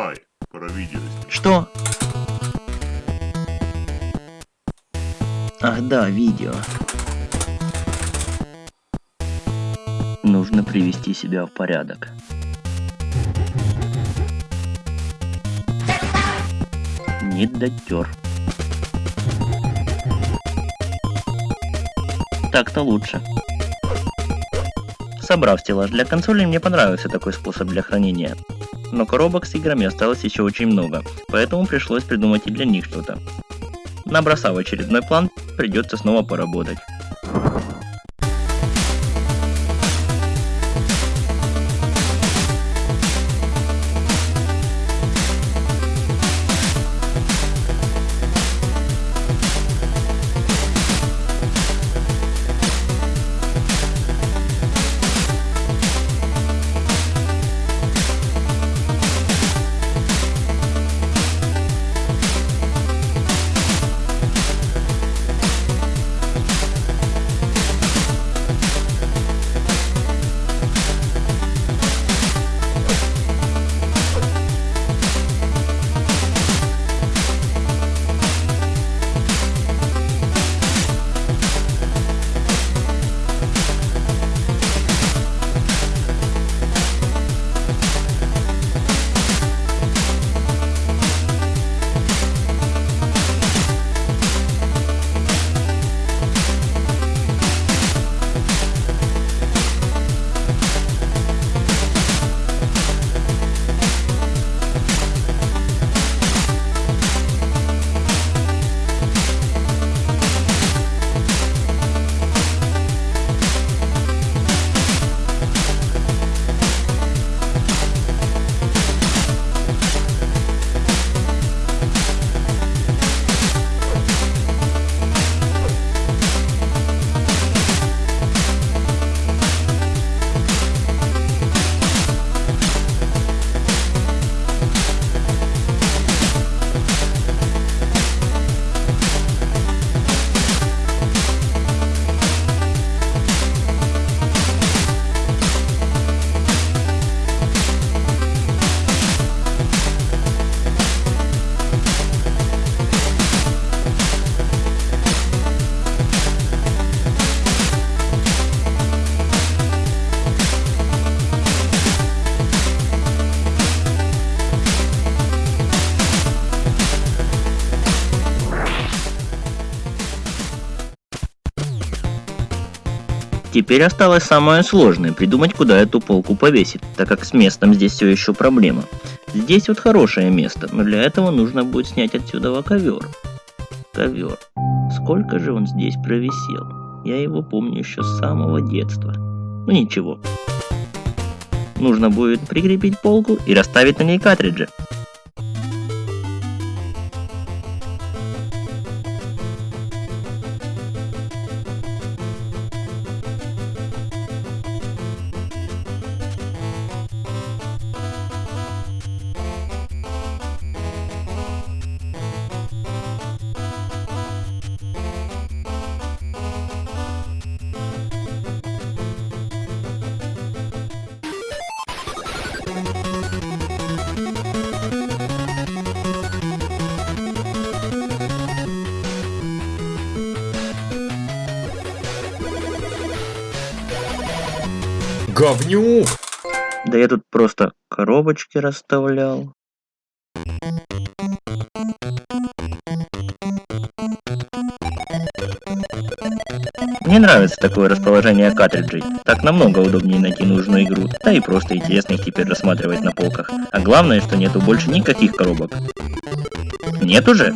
Давай, про видео. Что? Ах да, видео. Нужно привести себя в порядок. Не дотер. Так-то лучше. Собрав стеллаж для консоли, мне понравился такой способ для хранения. Но коробок с играми осталось еще очень много, поэтому пришлось придумать и для них что-то. Набросав очередной план, придется снова поработать. Теперь осталось самое сложное, придумать куда эту полку повесить, так как с местом здесь все еще проблема. Здесь вот хорошее место, но для этого нужно будет снять отсюда ковер. Ковер. Сколько же он здесь провисел? Я его помню еще с самого детства. Ну ничего. Нужно будет прикрепить полку и расставить на ней картриджи. Говнюк! Да я тут просто коробочки расставлял. Мне нравится такое расположение картриджей. Так намного удобнее найти нужную игру, да и просто интересно их теперь рассматривать на полках. А главное, что нету больше никаких коробок. Нет уже?